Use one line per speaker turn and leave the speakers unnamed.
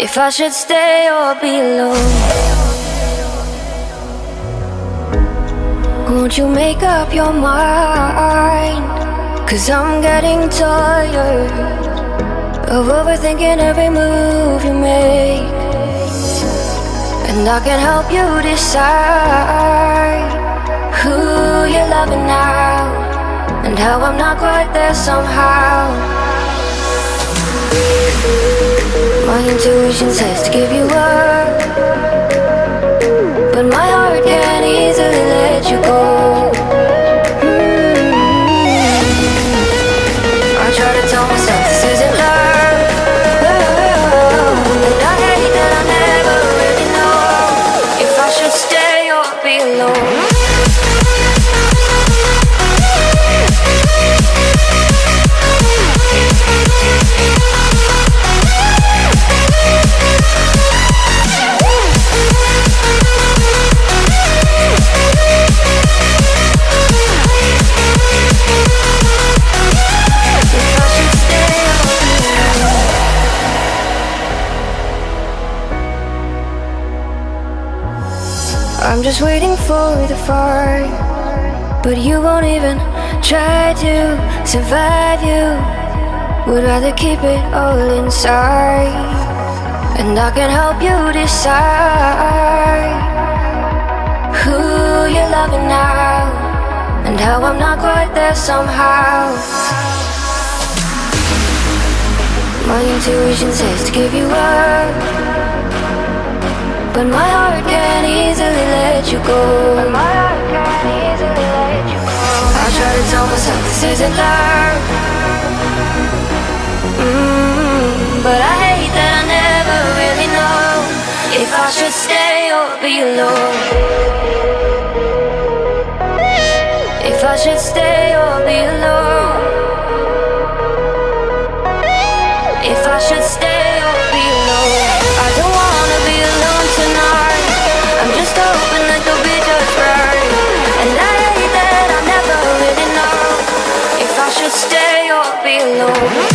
If I should stay or be alone Won't you make up your mind? Cause I'm getting tired Of overthinking every move you make. And I can help you decide Who you're loving now And how I'm not quite there somehow my intuition says to give you up I'm just waiting for the fire But you won't even try to survive you. Would rather keep it all inside. And I can help you decide Who you're loving now. And how I'm not quite there somehow. My intuition says to give you up. But my heart can't easily let you go. I try to tell myself this isn't love. Mm, But I hate that I never really know If I should stay or be alone. If I should stay or be alone. If I should stay alone